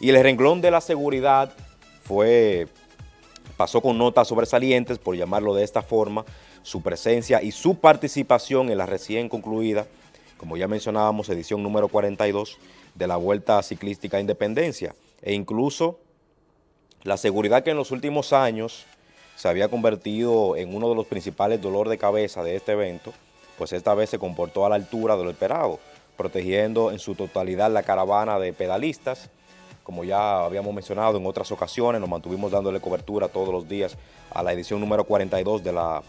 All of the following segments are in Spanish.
Y el renglón de la seguridad fue, pasó con notas sobresalientes, por llamarlo de esta forma, su presencia y su participación en la recién concluida, como ya mencionábamos, edición número 42 de la Vuelta Ciclística Independencia, e incluso la seguridad que en los últimos años se había convertido en uno de los principales dolores de cabeza de este evento, pues esta vez se comportó a la altura de lo esperado, protegiendo en su totalidad la caravana de pedalistas, como ya habíamos mencionado en otras ocasiones, nos mantuvimos dándole cobertura todos los días a la edición número 42 de la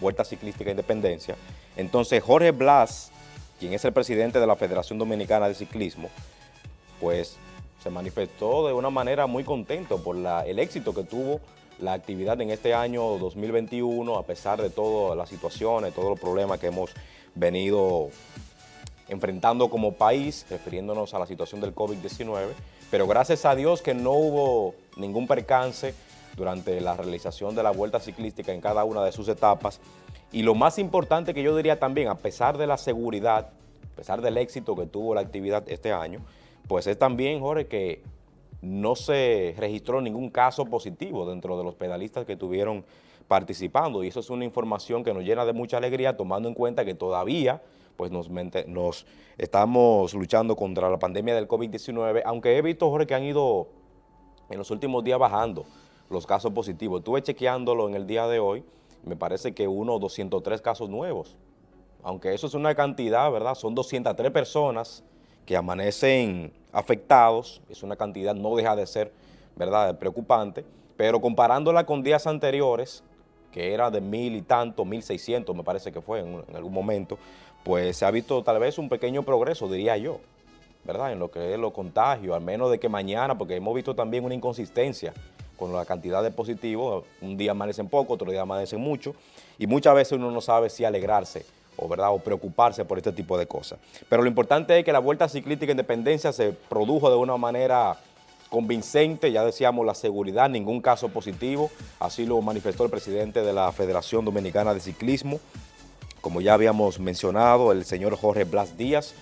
Vuelta Ciclística Independencia. Entonces Jorge Blas, quien es el presidente de la Federación Dominicana de Ciclismo, pues se manifestó de una manera muy contento por el éxito que tuvo la actividad en este año 2021, a pesar de todas las situaciones, todos los problemas que hemos venido enfrentando como país, refiriéndonos a la situación del COVID-19, pero gracias a Dios que no hubo ningún percance durante la realización de la vuelta ciclística en cada una de sus etapas. Y lo más importante que yo diría también, a pesar de la seguridad, a pesar del éxito que tuvo la actividad este año, pues es también, Jorge, que no se registró ningún caso positivo dentro de los pedalistas que estuvieron participando y eso es una información que nos llena de mucha alegría tomando en cuenta que todavía pues nos, nos estamos luchando contra la pandemia del COVID-19, aunque he visto, Jorge, que han ido en los últimos días bajando los casos positivos. Estuve chequeándolo en el día de hoy, me parece que uno 203 casos nuevos, aunque eso es una cantidad, ¿verdad? Son 203 personas que amanecen afectados, es una cantidad, no deja de ser, ¿verdad?, preocupante, pero comparándola con días anteriores, que era de mil y tanto, mil seiscientos me parece que fue en, algún momento, pues se ha visto tal vez un pequeño progreso, diría yo, ¿verdad?, en lo que es los contagios, al menos de que mañana, porque hemos visto también una inconsistencia con la cantidad de positivos, un día amanecen poco, otro día amanecen mucho, y muchas veces uno no sabe si alegrarse o, ¿verdad? o preocuparse por este tipo de cosas. Pero lo importante es que la Vuelta Ciclística Independencia se produjo de una manera convincente, ya decíamos la seguridad, ningún caso positivo, así lo manifestó el presidente de la Federación Dominicana de Ciclismo, como ya habíamos mencionado, el señor Jorge Blas Díaz,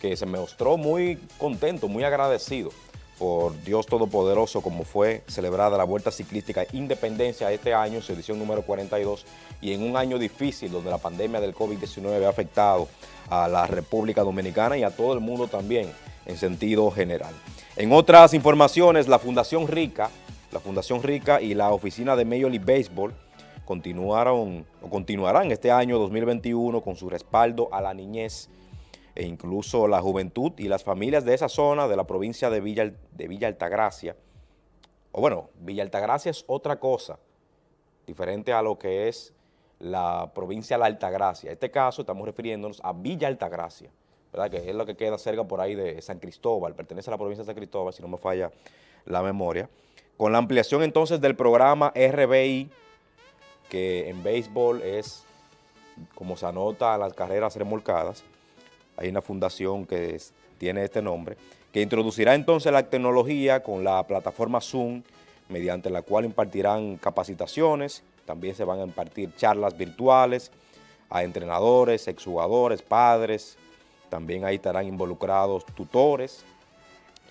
que se mostró muy contento, muy agradecido por Dios Todopoderoso como fue celebrada la Vuelta Ciclística Independencia este año, su edición número 42, y en un año difícil donde la pandemia del COVID-19 ha afectado a la República Dominicana y a todo el mundo también en sentido general. En otras informaciones, la Fundación Rica, la Fundación Rica y la Oficina de Major League Baseball continuaron o continuarán este año 2021 con su respaldo a la niñez e incluso la juventud y las familias de esa zona de la provincia de Villa, de Villa Altagracia, o bueno, Villa Altagracia es otra cosa, diferente a lo que es la provincia de la Altagracia. En este caso estamos refiriéndonos a Villa Altagracia, ¿verdad? que es lo que queda cerca por ahí de San Cristóbal, pertenece a la provincia de San Cristóbal, si no me falla la memoria. Con la ampliación entonces del programa RBI, que en béisbol es, como se anota, las carreras remolcadas, hay una fundación que tiene este nombre, que introducirá entonces la tecnología con la plataforma Zoom, mediante la cual impartirán capacitaciones, también se van a impartir charlas virtuales a entrenadores, exjugadores, padres, también ahí estarán involucrados tutores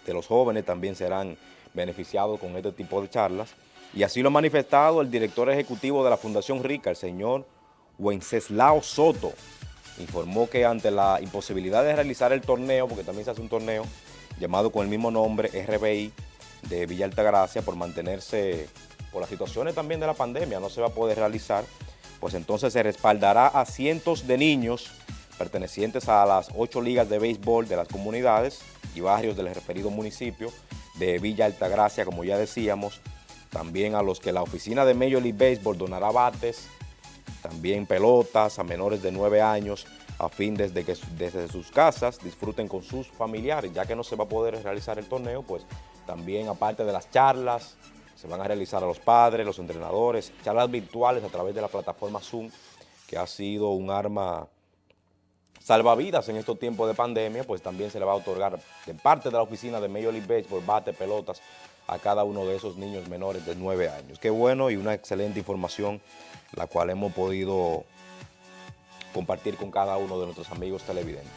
de los jóvenes, también serán beneficiados con este tipo de charlas. Y así lo ha manifestado el director ejecutivo de la Fundación Rica, el señor Wenceslao Soto, informó que ante la imposibilidad de realizar el torneo, porque también se hace un torneo llamado con el mismo nombre, RBI, de Villa Altagracia, por mantenerse, por las situaciones también de la pandemia, no se va a poder realizar, pues entonces se respaldará a cientos de niños pertenecientes a las ocho ligas de béisbol de las comunidades y barrios del referido municipio de Villa Altagracia, como ya decíamos, también a los que la oficina de Major League Baseball donará bates, también pelotas a menores de 9 años a fin desde que desde sus casas disfruten con sus familiares, ya que no se va a poder realizar el torneo, pues también aparte de las charlas, se van a realizar a los padres, los entrenadores, charlas virtuales a través de la plataforma Zoom, que ha sido un arma salvavidas en estos tiempos de pandemia, pues también se le va a otorgar de parte de la oficina de Major League Baseball, bate, pelotas a cada uno de esos niños menores de 9 años. Qué bueno y una excelente información la cual hemos podido compartir con cada uno de nuestros amigos televidentes.